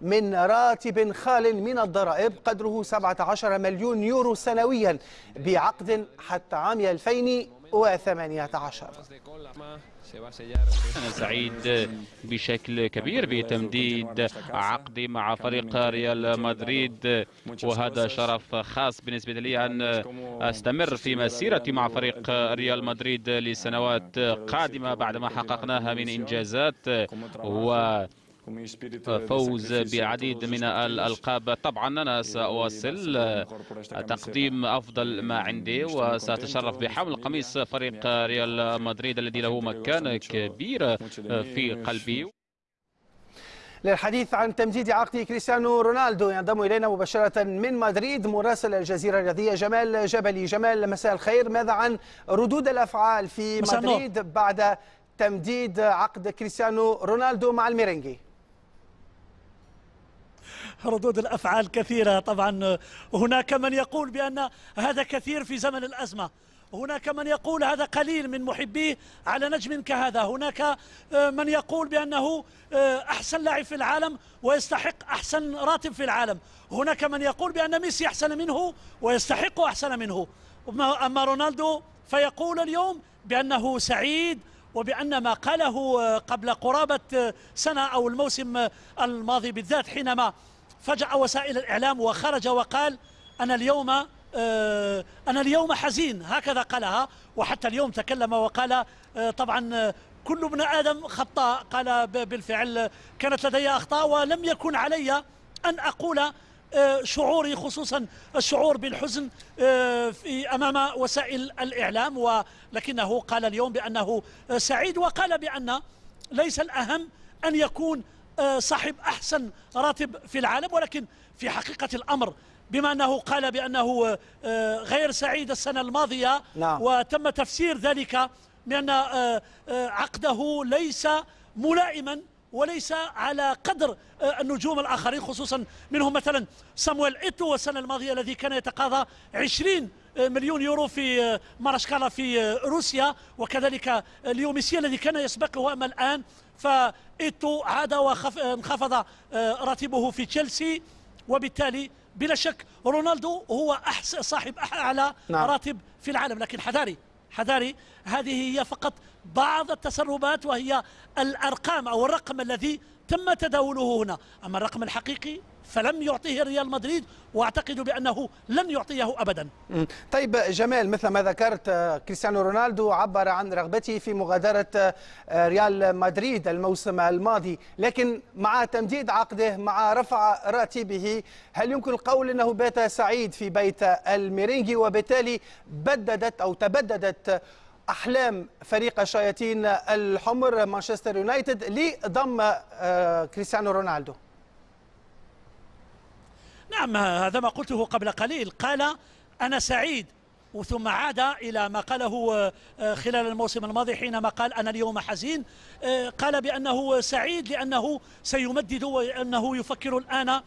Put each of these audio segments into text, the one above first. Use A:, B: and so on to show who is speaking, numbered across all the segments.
A: من راتب خال من الضرائب قدره 17 مليون يورو سنويا بعقد حتى عام 2018
B: أنا سعيد بشكل كبير بتمديد عقدي مع فريق ريال مدريد وهذا شرف خاص بالنسبة لي أن أستمر في مسيرتي مع فريق ريال مدريد لسنوات قادمة بعدما حققناها من إنجازات و فوز بعديد من الألقاب. طبعا أنا سأواصل تقديم أفضل ما عندي وسأتشرف بحمل قميص فريق ريال مدريد الذي له مكانة كبيرة في قلبي.
A: للحديث عن تمديد عقد كريستيانو رونالدو ينضم إلينا مباشرة من مدريد مراسل الجزيرة الرياضية جمال جبلي. جمال مساء الخير. ماذا عن ردود الأفعال في مدريد بعد تمديد عقد كريستيانو رونالدو مع الميرينجي
C: ردود الأفعال كثيرة. طبعا هناك من يقول بأن هذا كثير في زمن الأزمة. هناك من يقول هذا قليل من محبيه على نجم كهذا. هناك من يقول بأنه أحسن لاعب في العالم ويستحق أحسن راتب في العالم. هناك من يقول بأن ميسي أحسن منه ويستحق أحسن منه. أما رونالدو فيقول اليوم بأنه سعيد وبأن ما قاله قبل قرابة سنة أو الموسم الماضي بالذات حينما فجأة وسائل الإعلام وخرج وقال أنا اليوم أنا اليوم حزين هكذا قالها وحتى اليوم تكلم وقال طبعا كل ابن آدم خطاء قال بالفعل كانت لدي أخطاء ولم يكن علي أن أقول شعوري خصوصا الشعور بالحزن في أمام وسائل الإعلام ولكنه قال اليوم بأنه سعيد وقال بأن ليس الأهم أن يكون صاحب أحسن راتب في العالم ولكن في حقيقة الأمر بما أنه قال بأنه غير سعيد السنة الماضية
A: نعم.
C: وتم تفسير ذلك بأن عقده ليس ملائما وليس على قدر النجوم الآخرين خصوصا منهم مثلا سامويل إيتو السنة الماضية الذي كان يتقاضى 20 مليون يورو في ماخاشكالا في روسيا وكذلك ليو ميسي الذي كان يسبقه أما الآن فإيتو عاد وانخفض راتبه في تشيلسي وبالتالي بلا شك رونالدو هو أحسن صاحب أعلى نعم. راتب في العالم لكن حذاري حذاري هذه هي فقط بعض التسربات وهي الأرقام أو الرقم الذي تم تداوله هنا. أما الرقم الحقيقي فلم يعطيه ريال مدريد وأعتقد بأنه لن يعطيه ابدا.
A: طيب جمال مثل ما ذكرت كريستيانو رونالدو عبر عن رغبته في مغادرة ريال مدريد الموسم الماضي، لكن مع تمديد عقده مع رفع راتبه هل يمكن القول إنه بات سعيد في بيت الميرينجي وبالتالي بددت أو تبددت أحلام فريق الشياطين الحمر مانشستر يونايتد لضم كريستيانو رونالدو؟
C: نعم هذا ما قلته قبل قليل. قال أنا سعيد ثم عاد إلى ما قاله خلال الموسم الماضي حينما قال أنا اليوم حزين. قال بأنه سعيد لأنه سيمدد وأنه يفكر الآن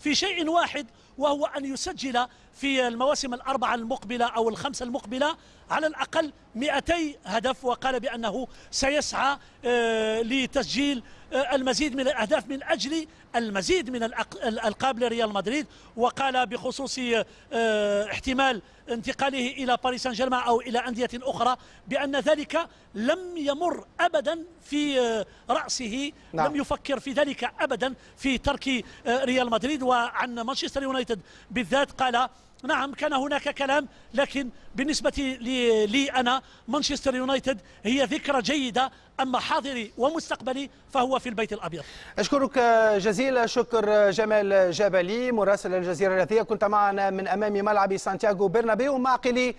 C: في شيء واحد. وهو أن يسجل في المواسم الأربعة المقبلة أو الخمسة المقبلة على الأقل 200 هدف وقال بأنه سيسعى لتسجيل المزيد من الأهداف من أجل المزيد من الألقاب لريال مدريد وقال بخصوص احتمال انتقاله إلى باريس سان جيرمان أو إلى أندية أخرى بأن ذلك لم يمر أبدا في رأسه نعم. لم يفكر في ذلك أبدا في ترك ريال مدريد وعن مانشستر يونايتد بالذات قال نعم كان هناك كلام لكن بالنسبة لي, لي أنا مانشستر يونايتد هي ذكرى جيدة أما حاضري ومستقبلي فهو في البيت الأبيض
A: أشكرك جزيل شكر جمال جبلي مراسل الجزيرة الرياضية كنت معنا من أمام ملعب سانتياغو برنابيو معقلي